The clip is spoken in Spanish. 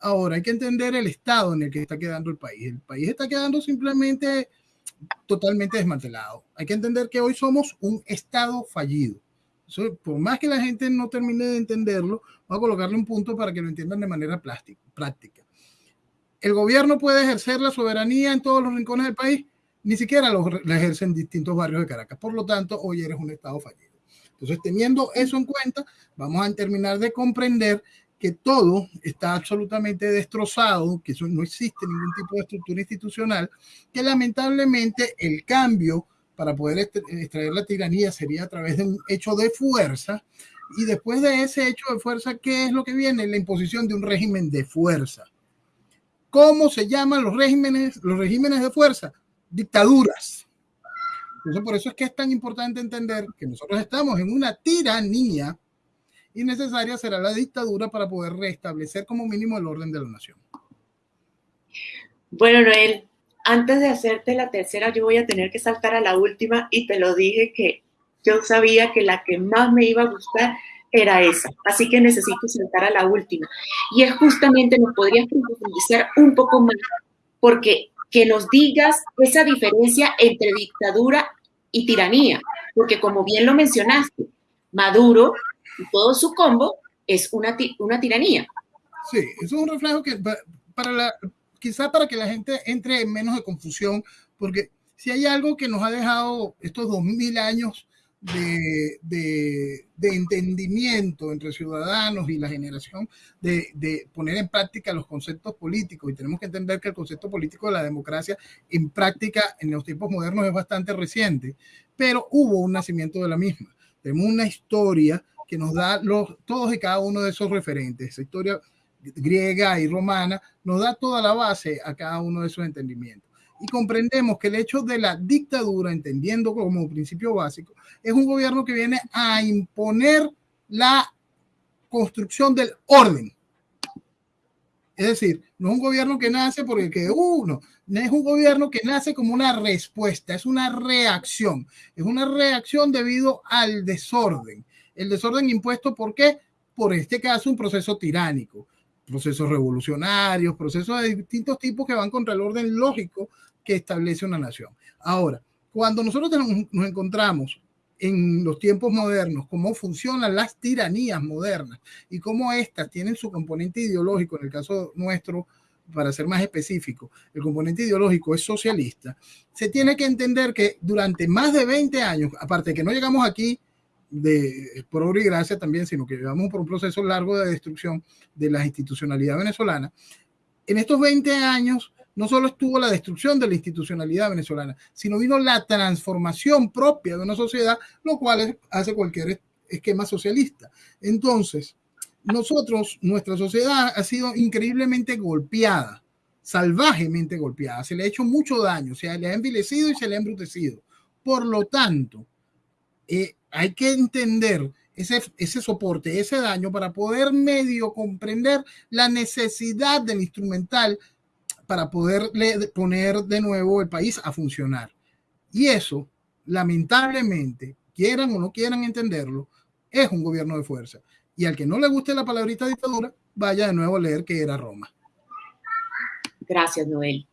Ahora hay que entender el estado en el que está quedando el país. El país está quedando simplemente totalmente desmantelado. Hay que entender que hoy somos un estado fallido. por más que la gente no termine de entenderlo, voy a colocarle un punto para que lo entiendan de manera práctica. El gobierno puede ejercer la soberanía en todos los rincones del país, ni siquiera lo, la ejerce en distintos barrios de Caracas. Por lo tanto, hoy eres un estado fallido. Entonces, teniendo eso en cuenta, vamos a terminar de comprender que todo está absolutamente destrozado, que eso no existe ningún tipo de estructura institucional, que lamentablemente el cambio para poder extraer la tiranía sería a través de un hecho de fuerza, y después de ese hecho de fuerza, ¿qué es lo que viene? La imposición de un régimen de fuerza. ¿Cómo se llaman los regímenes, los regímenes de fuerza? Dictaduras. Entonces, por eso es que es tan importante entender que nosotros estamos en una tiranía y necesaria será la dictadura para poder restablecer como mínimo el orden de la nación. Bueno, Noel, antes de hacerte la tercera, yo voy a tener que saltar a la última y te lo dije que yo sabía que la que más me iba a gustar era esa. Así que necesito saltar a la última. Y es justamente, nos podrías profundizar un poco más, porque que nos digas esa diferencia entre dictadura y tiranía, porque como bien lo mencionaste, Maduro todo su combo es una, una tiranía. Sí, eso es un reflejo que para la, quizá para que la gente entre en menos de confusión, porque si hay algo que nos ha dejado estos dos mil años de, de, de, entendimiento entre ciudadanos y la generación de, de, poner en práctica los conceptos políticos. Y tenemos que entender que el concepto político de la democracia en práctica en los tiempos modernos es bastante reciente, pero hubo un nacimiento de la misma. Tenemos una historia que nos da los, todos y cada uno de esos referentes. Esa historia griega y romana nos da toda la base a cada uno de esos entendimientos. Y comprendemos que el hecho de la dictadura, entendiendo como principio básico, es un gobierno que viene a imponer la construcción del orden. Es decir, no es un gobierno que nace porque que uno, no es un gobierno que nace como una respuesta, es una reacción, es una reacción debido al desorden el desorden impuesto, ¿por qué? Por este caso, un proceso tiránico, procesos revolucionarios, procesos de distintos tipos que van contra el orden lógico que establece una nación. Ahora, cuando nosotros nos encontramos en los tiempos modernos, cómo funcionan las tiranías modernas y cómo éstas tienen su componente ideológico, en el caso nuestro, para ser más específico, el componente ideológico es socialista, se tiene que entender que durante más de 20 años, aparte de que no llegamos aquí de por obra y gracia también, sino que llevamos por un proceso largo de destrucción de la institucionalidad venezolana. En estos 20 años no solo estuvo la destrucción de la institucionalidad venezolana, sino vino la transformación propia de una sociedad, lo cual hace cualquier esquema socialista. Entonces, nosotros, nuestra sociedad ha sido increíblemente golpeada, salvajemente golpeada, se le ha hecho mucho daño, se le ha envilecido y se le ha embrutecido. Por lo tanto, eh, hay que entender ese, ese soporte, ese daño para poder medio comprender la necesidad del instrumental para poder poner de nuevo el país a funcionar. Y eso, lamentablemente, quieran o no quieran entenderlo, es un gobierno de fuerza. Y al que no le guste la palabrita dictadura, vaya de nuevo a leer que era Roma. Gracias, Noel.